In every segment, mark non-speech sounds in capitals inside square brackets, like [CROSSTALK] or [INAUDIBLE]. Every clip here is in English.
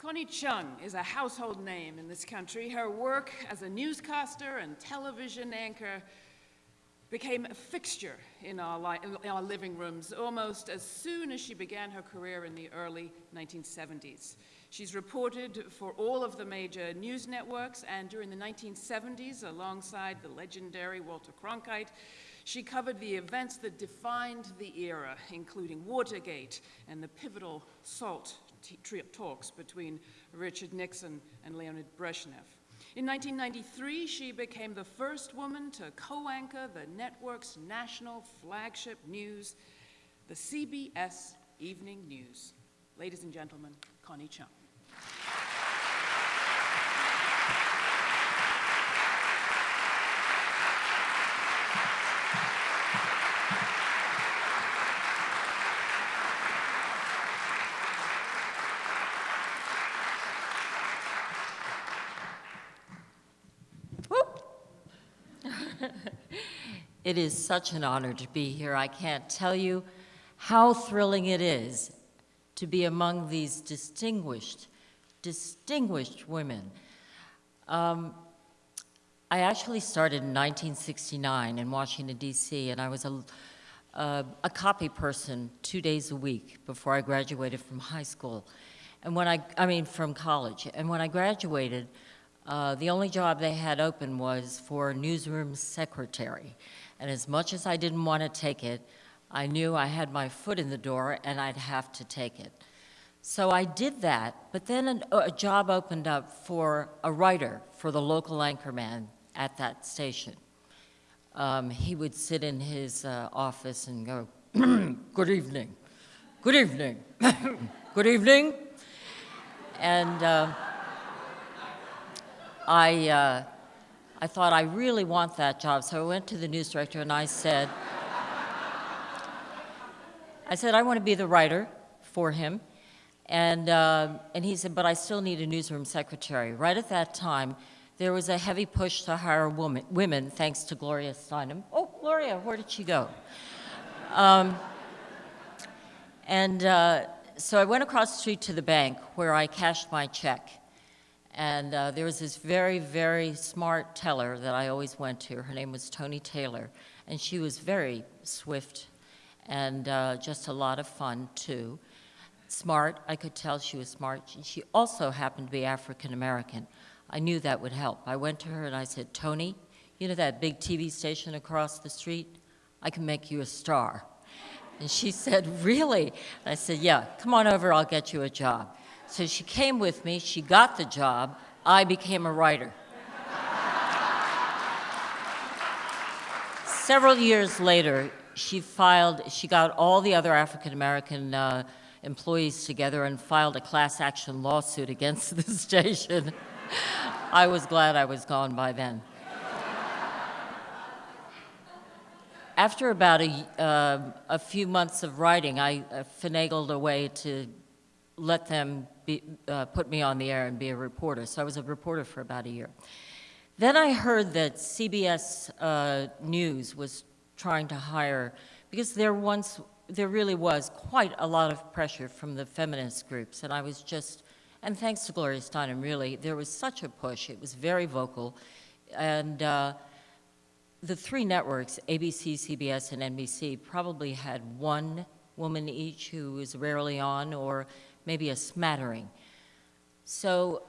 Connie Chung is a household name in this country. Her work as a newscaster and television anchor became a fixture in our, in our, living rooms almost as soon as she began her career in the early 1970s. She's reported for all of the major news networks, and during the 1970s, alongside the legendary Walter Cronkite, she covered the events that defined the era, including Watergate and the pivotal SALT talks between Richard Nixon and Leonid Brezhnev. In 1993, she became the first woman to co-anchor the network's national flagship news, the CBS Evening News. Ladies and gentlemen, Connie Chung. [LAUGHS] It is such an honor to be here. I can't tell you how thrilling it is to be among these distinguished, distinguished women. Um, I actually started in 1969 in Washington, D.C., and I was a, uh, a copy person two days a week before I graduated from high school. And when I, I mean, from college. And when I graduated, uh, the only job they had open was for newsroom secretary. And as much as I didn't want to take it, I knew I had my foot in the door and I'd have to take it. So I did that, but then an, a job opened up for a writer for the local anchorman at that station. Um, he would sit in his uh, office and go, [CLEARS THROAT] good evening, good evening, [LAUGHS] good evening. And uh, I, uh, I thought, I really want that job. So I went to the news director and I said, I said, I want to be the writer for him. And, uh, and he said, but I still need a newsroom secretary. Right at that time, there was a heavy push to hire woman, women, thanks to Gloria Steinem. Oh, Gloria, where did she go? Um, and uh, so I went across the street to the bank where I cashed my check. And uh, there was this very, very smart teller that I always went to. Her name was Tony Taylor. And she was very swift and uh, just a lot of fun, too. Smart, I could tell she was smart. She also happened to be African American. I knew that would help. I went to her and I said, Tony, you know that big TV station across the street? I can make you a star. And she [LAUGHS] said, really? And I said, yeah, come on over, I'll get you a job. So she came with me, she got the job, I became a writer. Several years later, she filed, she got all the other African American uh, employees together and filed a class action lawsuit against [LAUGHS] the station. I was glad I was gone by then. After about a, uh, a few months of writing, I uh, finagled a way to let them be, uh, put me on the air and be a reporter. So I was a reporter for about a year. Then I heard that CBS uh, News was trying to hire, because there once, there really was quite a lot of pressure from the feminist groups, and I was just, and thanks to Gloria Steinem, really, there was such a push. It was very vocal, and uh, the three networks, ABC, CBS, and NBC, probably had one woman each who was rarely on, or maybe a smattering. So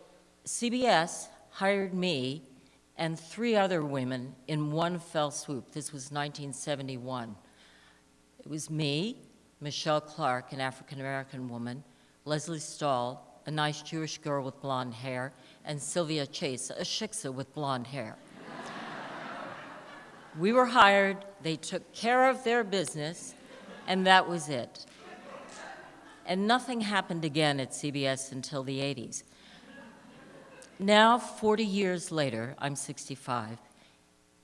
CBS hired me and three other women in one fell swoop. This was 1971. It was me, Michelle Clark, an African-American woman, Lesley Stahl, a nice Jewish girl with blonde hair, and Sylvia Chase, a shiksa with blonde hair. we were hired, they took care of their business, and that was it and nothing happened again at CBS until the 80s. Now, 40 years later, I'm 65,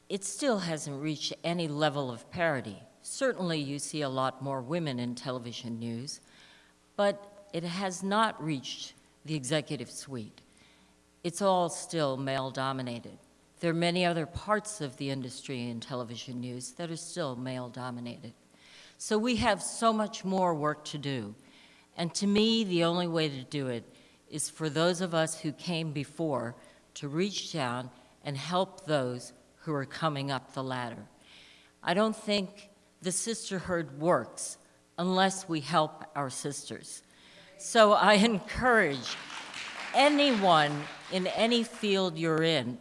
it still hasn't reached any level of parity. Certainly you see a lot more women in television news, but it has not reached the executive suite. It's all still male-dominated. There are many other parts of the industry in television news that are still male-dominated. So we have so much more work to do. And to me, the only way to do it is for those of us who came before to reach down and help those who are coming up the ladder. I don't think the sisterhood works unless we help our sisters. So I encourage anyone in any field you're in,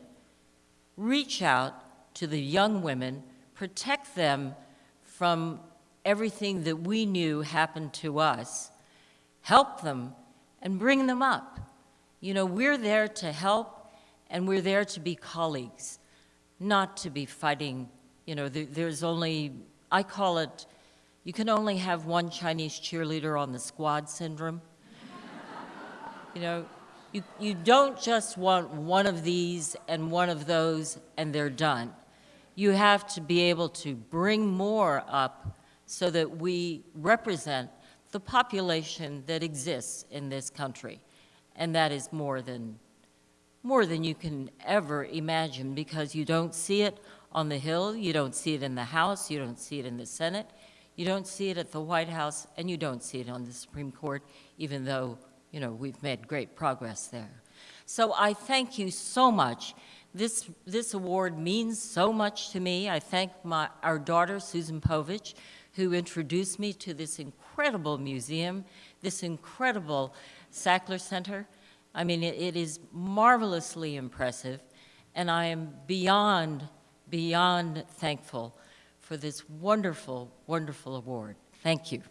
reach out to the young women, protect them from everything that we knew happened to us, help them, and bring them up. You know, we're there to help, and we're there to be colleagues, not to be fighting. You know, there, there's only, I call it, you can only have one Chinese cheerleader on the squad syndrome. [LAUGHS] you know, you, you don't just want one of these and one of those and they're done. You have to be able to bring more up so that we represent the population that exists in this country. And that is more than, more than you can ever imagine because you don't see it on the Hill, you don't see it in the House, you don't see it in the Senate, you don't see it at the White House, and you don't see it on the Supreme Court, even though, you know, we've made great progress there. So I thank you so much. This, this award means so much to me. I thank my, our daughter, Susan Povich, who introduced me to this incredible museum, this incredible Sackler Center. I mean, it, it is marvelously impressive, and I am beyond, beyond thankful for this wonderful, wonderful award. Thank you.